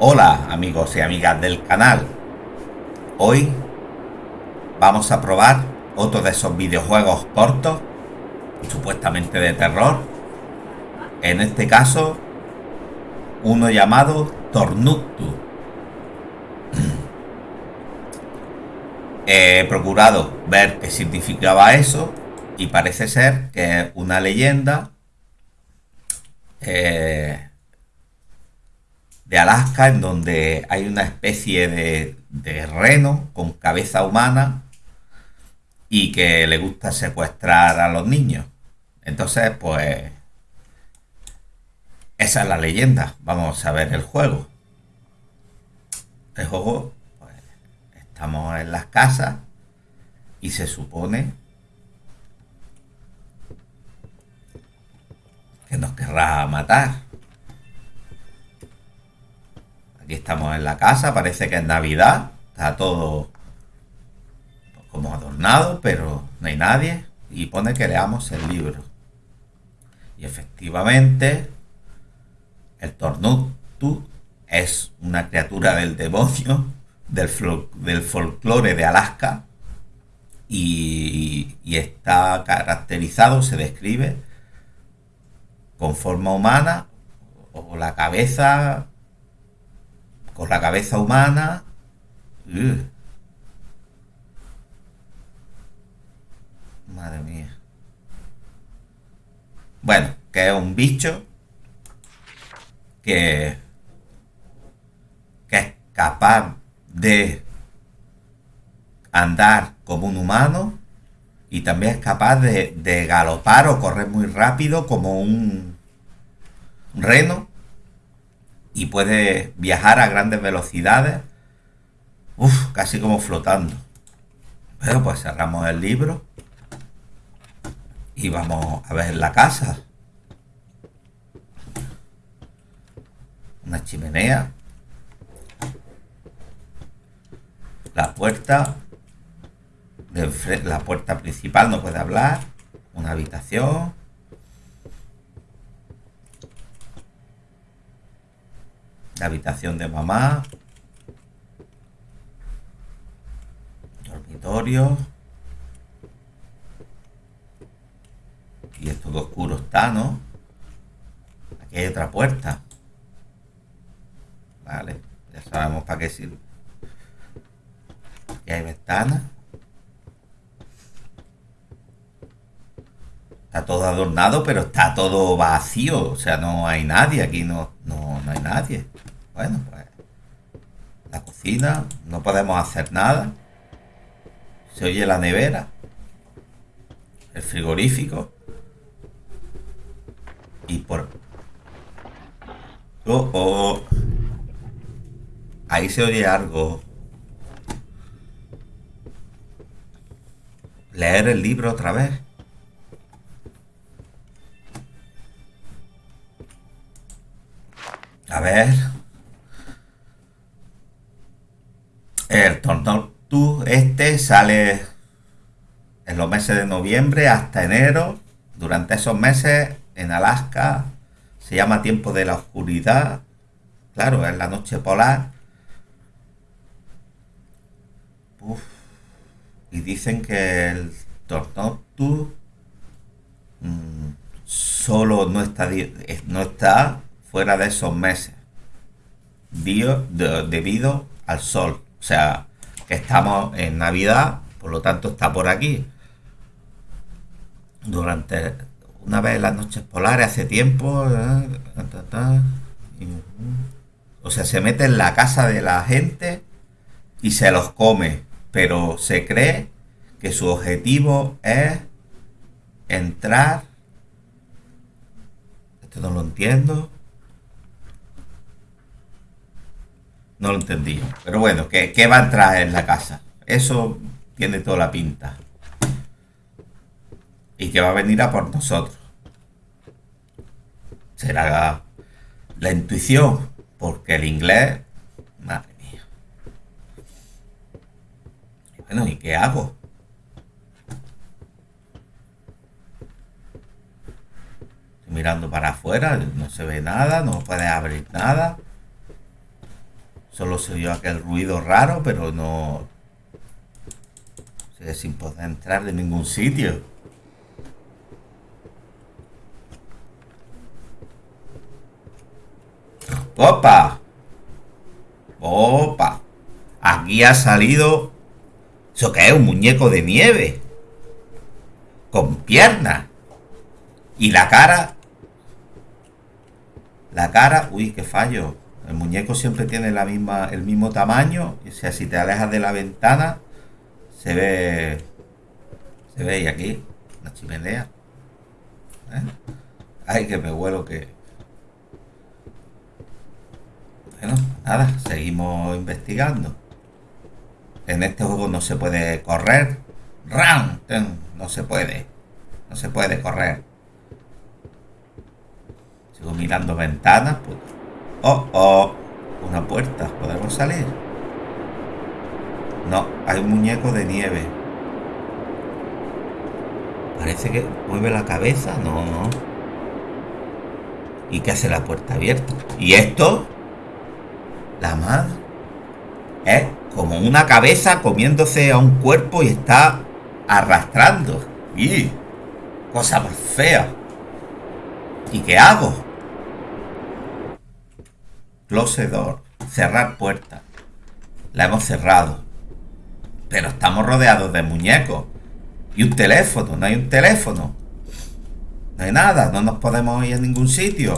Hola amigos y amigas del canal. Hoy vamos a probar otro de esos videojuegos cortos, supuestamente de terror. En este caso, uno llamado Tornuctu. He procurado ver qué significaba eso y parece ser que una leyenda eh, de Alaska, en donde hay una especie de, reno con cabeza humana y que le gusta secuestrar a los niños. Entonces, pues, esa es la leyenda. Vamos a ver el juego. El juego, pues, estamos en las casas y se supone que nos querrá matar. Aquí estamos en la casa, parece que es Navidad. Está todo como adornado, pero no hay nadie. Y pone que leamos el libro. Y efectivamente, el Tornutu es una criatura del demonio, del, del folclore de Alaska. Y, y está caracterizado, se describe con forma humana o la cabeza con la cabeza humana. Madre mía. Bueno, que es un bicho que, que es capaz de andar como un humano y también es capaz de, de galopar o correr muy rápido como un reno y puede viajar a grandes velocidades, casi como flotando. Pero pues cerramos el libro y vamos a ver la casa. Una chimenea. La puerta. La puerta principal no puede hablar. Una habitación. La habitación de mamá, dormitorio, y esto todo oscuro está, ¿no? Aquí hay otra puerta. Vale, ya sabemos para qué sirve. Aquí hay ventanas. Está todo adornado, pero está todo vacío. O sea, no hay nadie. Aquí no, no, no hay nadie. Bueno, pues la cocina, no podemos hacer nada. Se oye la nevera, el frigorífico y por... Oh, oh. Ahí se oye algo. Leer el libro otra vez. El Tornado este sale en los meses de noviembre hasta enero. Durante esos meses en Alaska se llama tiempo de la oscuridad. Claro, es la noche polar. Y dicen que el Tornado mm, solo no está, no está fuera de esos meses debido al sol. O sea, que estamos en Navidad, por lo tanto está por aquí. Durante una vez las noches polares, hace tiempo, eh, o sea, se mete en la casa de la gente y se los come, pero se cree que su objetivo es entrar. Esto no lo entiendo. No lo entendí. Pero bueno, ¿qué, ¿qué, va a entrar en la casa? Eso tiene toda la pinta. Y que va a venir a por nosotros. Será la, intuición, porque el inglés... Madre mía. Bueno, ¿y qué hago? Estoy mirando para afuera, no se ve nada, no puede abrir nada. Solo se oyó aquel ruido raro, pero no... Sigue sin poder entrar de ningún sitio. ¡Opa! ¡Opa! Aquí ha salido... ¿Eso qué es? Un muñeco de nieve. Con piernas. Y la cara... La cara... Uy, qué fallo. El muñeco siempre tiene la misma, el mismo tamaño. O sea, si te alejas de la ventana, se ve... Se ve y aquí, la chimenea. ¿Eh? Ay, que me huelo que... Bueno, nada, seguimos investigando. En este juego no se puede correr. ¡Ram! No se puede. No se puede correr. Sigo mirando ventanas. Pues. Oh, oh. Una puerta. ¿Podemos salir? No, hay un muñeco de nieve. Parece que mueve la cabeza. No, no. ¿Y qué hace la puerta abierta? ¿Y esto? La madre. Es como una cabeza comiéndose a un cuerpo y está arrastrando. ¡Y! Cosa más fea. ¿Y qué hago? Close door. Cerrar puerta. La hemos cerrado. Pero estamos rodeados de muñecos. Y un teléfono. No hay un teléfono. No hay nada. No nos podemos ir a ningún sitio.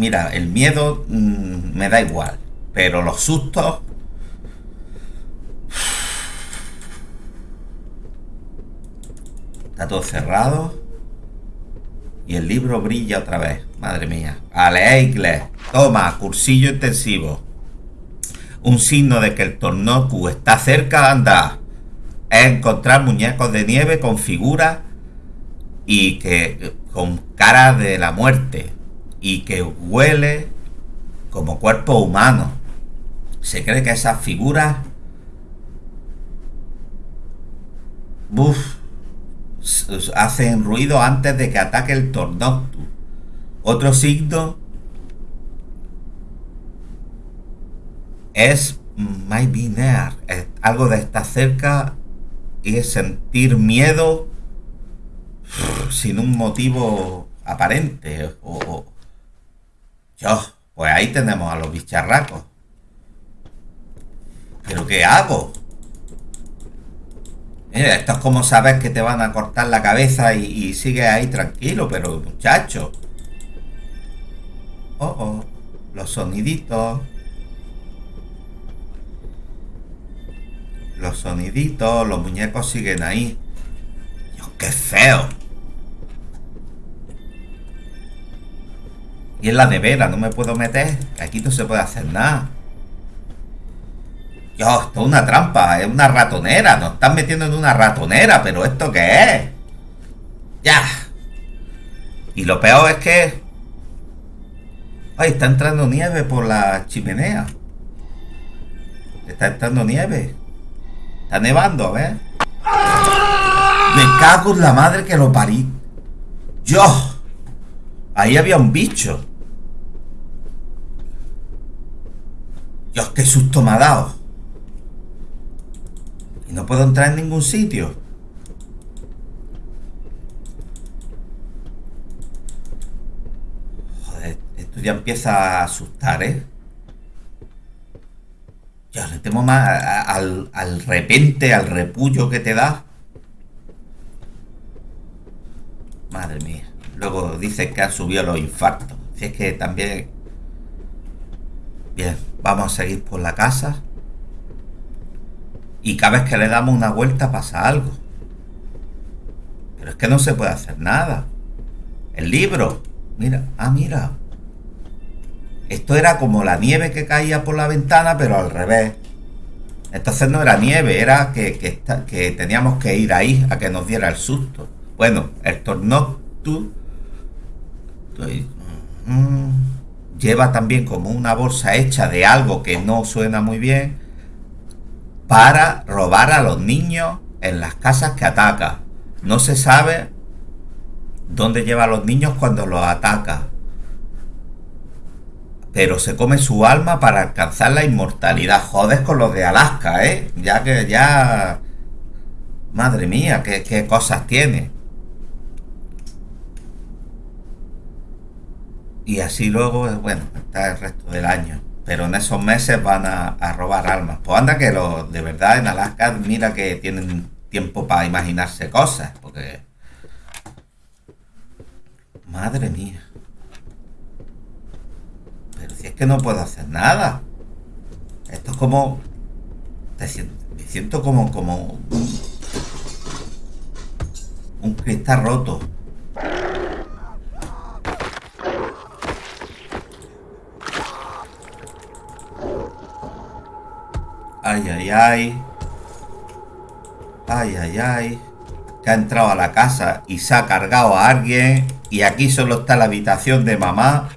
Mira, el miedo mm, me da igual, pero los sustos... Está todo cerrado. Y el libro brilla otra vez. Madre mía. Aleikle. Toma, cursillo intensivo. Un signo de que el Tornoku está cerca, anda. Es encontrar muñecos de nieve con figuras y que con cara de la muerte y que huele como cuerpo humano. Se cree que esas figuras hacen ruido antes de que ataque el Tornoctus. Otro signo es near, es algo de estar cerca y sentir miedo sin un motivo aparente o, yo, pues ahí tenemos a los bicharracos. ¿Pero qué hago? Esto es como sabes que te van a cortar la cabeza y, y sigues ahí tranquilo, pero muchacho. Oh, oh, los soniditos. Los soniditos, los muñecos siguen ahí. Dios, qué feo. Y en la nevera no me puedo meter. Aquí no se puede hacer nada. Dios, esto es una trampa, es una ratonera. Nos están metiendo en una ratonera, pero ¿esto qué es? Ya. Y lo peor es que... Ay, está entrando nieve por la chimenea. Está entrando nieve. Está nevando, a ver. Me cago en la madre que lo parí. Yo. Ahí había un bicho. Dios, qué susto me ha dado. Y no puedo entrar en ningún sitio. Joder, esto ya empieza a asustar, ¿eh? Ya le temo más al, al repente, al repullo que te da. Madre mía. Luego dice que han subido los infartos. Si es que también... Bien. Vamos a seguir por la casa. Y cada vez que le damos una vuelta pasa algo. Pero es que no se puede hacer nada. El libro. Mira, ah, mira. Esto era como la nieve que caía por la ventana, pero al revés. Entonces no era nieve, era que, que, teníamos que ir ahí a que nos diera el susto. Bueno, el Tornoctu lleva también como una bolsa hecha de algo que no suena muy bien para robar a los niños en las casas que ataca. No se sabe dónde lleva a los niños cuando los ataca. Pero se come su alma para alcanzar la inmortalidad. Jodes con los de Alaska, ¿eh? Ya que ya... Madre mía, qué, qué cosas tiene. Y así luego, bueno, está el resto del año. Pero en esos meses van a, robar almas. Pues anda que los de verdad en Alaska, mira que tienen tiempo para imaginarse cosas. Porque Madre mía. Pero si es que no puedo hacer nada. Esto es como... me siento como... como un cristal roto. Ay, ay, ay. Ay, ay, ay. Que ha entrado a la casa y se ha cargado a alguien. Y aquí solo está la habitación de mamá.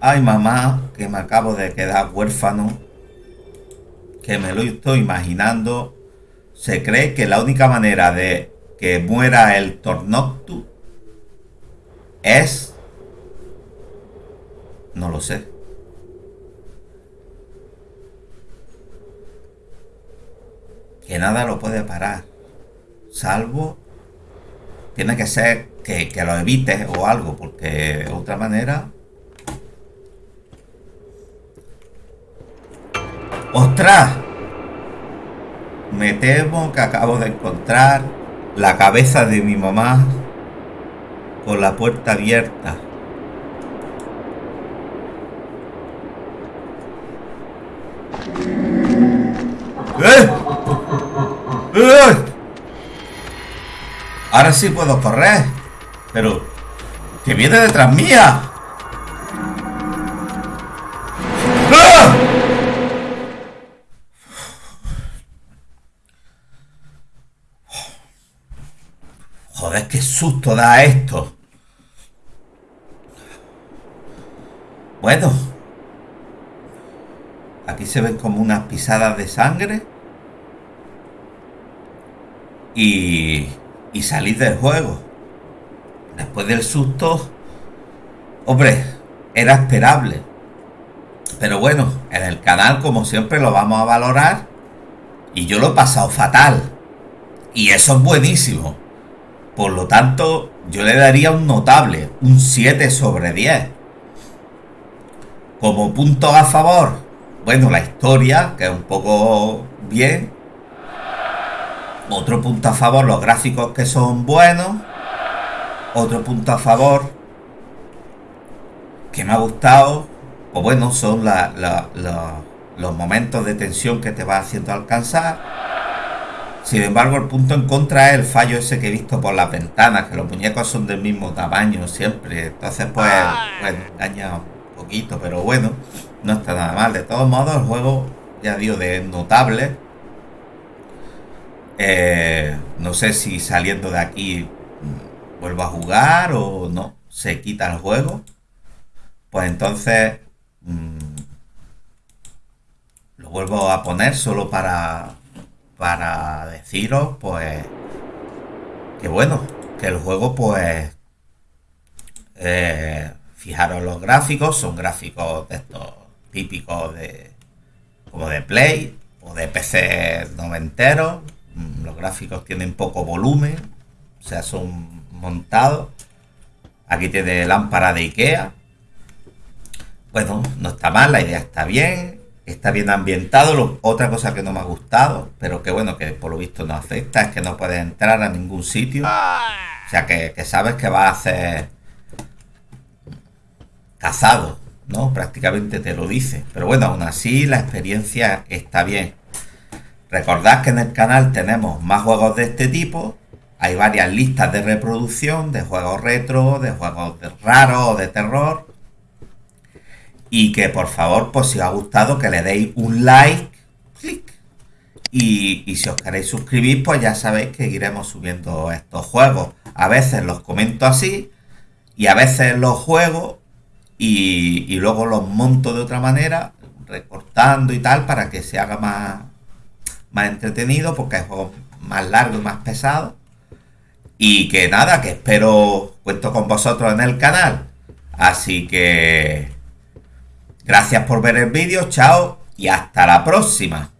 Ay, mamá, que me acabo de quedar huérfano. Que me lo estoy imaginando. Se cree que la única manera de que muera el Tornoctu es... No lo sé. Que nada lo puede parar. Salvo tiene que ser que, lo evites o algo, porque de otra manera... ¡Ostras! Me temo que acabo de encontrar la cabeza de mi mamá con la puerta abierta. Ahora sí puedo correr. Pero... Que viene detrás mía. ¡Ah! Joder, qué susto da esto. Bueno. Aquí se ven como unas pisadas de sangre. Y y salir del juego. Después del susto, hombre, era esperable. Pero bueno, en el canal como siempre lo vamos a valorar y yo lo he pasado fatal. Y eso es buenísimo. Por lo tanto, yo le daría un notable, un 7 sobre 10. Como punto a favor, bueno, la historia, que es un poco bien, otro punto a favor, los gráficos que son buenos. Otro punto a favor que me ha gustado, pues bueno, son los momentos de tensión que te va haciendo alcanzar. Sin embargo, el punto en contra es el fallo ese que he visto por las ventanas, que los muñecos son del mismo tamaño siempre. Entonces, pues, bueno, engaña un poquito, pero bueno, no está nada mal. De todos modos, el juego, ya digo, de notable eh, no sé si saliendo de aquí vuelvo a jugar o no, se quita el juego. Pues entonces mm, lo vuelvo a poner solo para, para deciros pues que bueno, que el juego pues eh, fijaros los gráficos, son gráficos de estos típicos de como de Play o de PC noventeros Mm, los gráficos tienen poco volumen, o sea, son montados. Aquí tiene lámpara de Ikea. Bueno, no está mal, la idea está bien, está bien ambientado. otra cosa que no me ha gustado, pero que bueno, que por lo visto no afecta, es que no puedes entrar a ningún sitio. O sea, que, que sabes que va a hacer cazado, ¿no? Prácticamente te lo dice. Pero bueno, aún así la experiencia está bien. Recordad que en el canal tenemos más juegos de este tipo. Hay varias listas de reproducción de juegos retro, de juegos raros o de terror. Y que por favor, pues si os ha gustado, que le deis un like, clic. Y, y, si os queréis suscribir, pues ya sabéis que iremos subiendo estos juegos. A veces los comento así y a veces los juego y, y luego los monto de otra manera, recortando y tal, para que se haga más, más entretenido porque hay juegos más largos y más pesados. Y que nada, que espero cuento con vosotros en el canal. Así que... Gracias por ver el vídeo, chao y hasta la próxima.